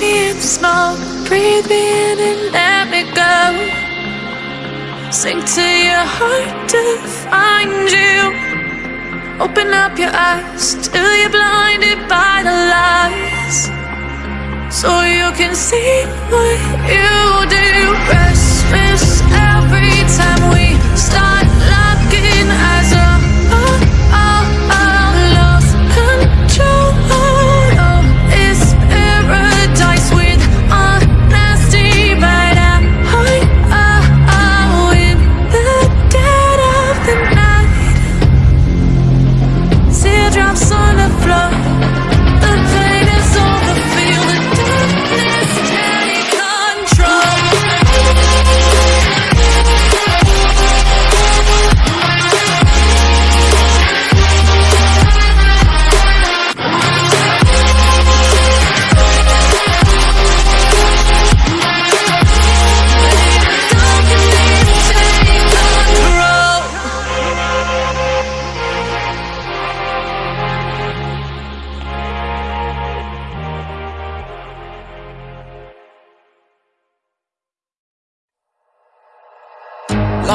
Me in the smoke, breathe me in and let me go. Sink to your heart to find you. Open up your eyes till you're blinded by the lies. So you can see what you do. Restless every time we start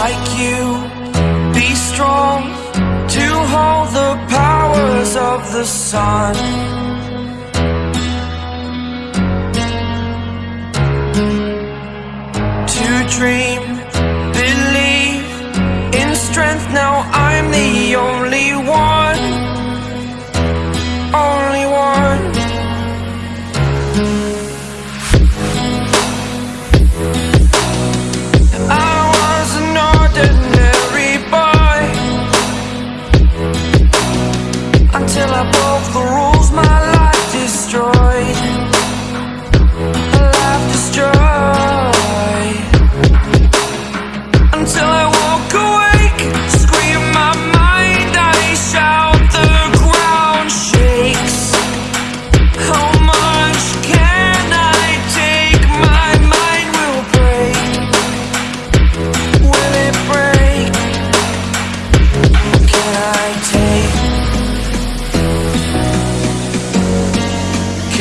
like you. Be strong to hold the powers of the sun. To dream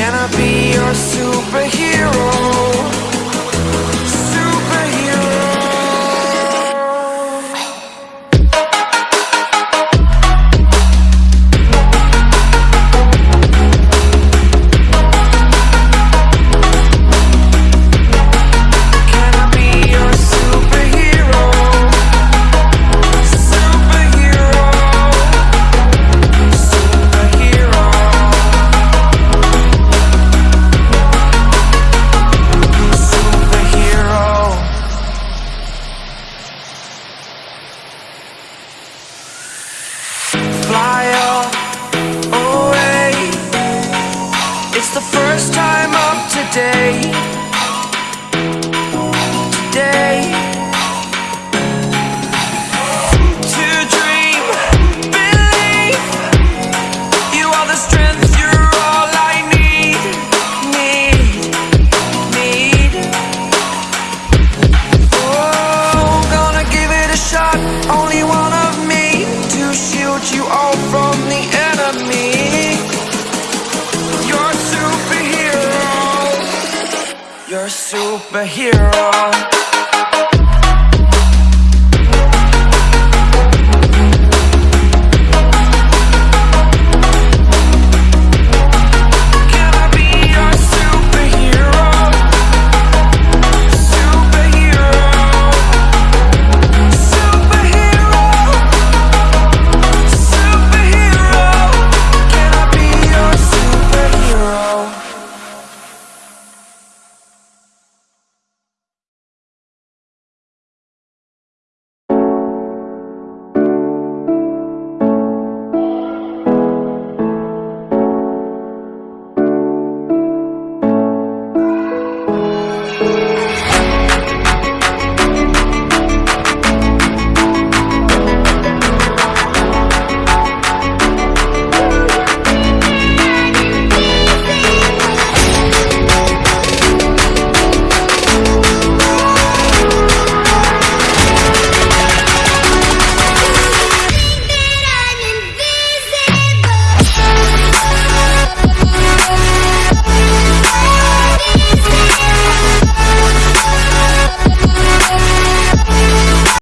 Can I be your superhero? Today. Today. To dream, believe. You are the strength. You're all I need. Need. Need. Oh, gonna give it a shot. Only one of me to shield you all from the enemy. Superhero.